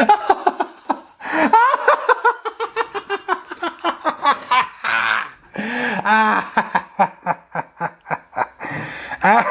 ah.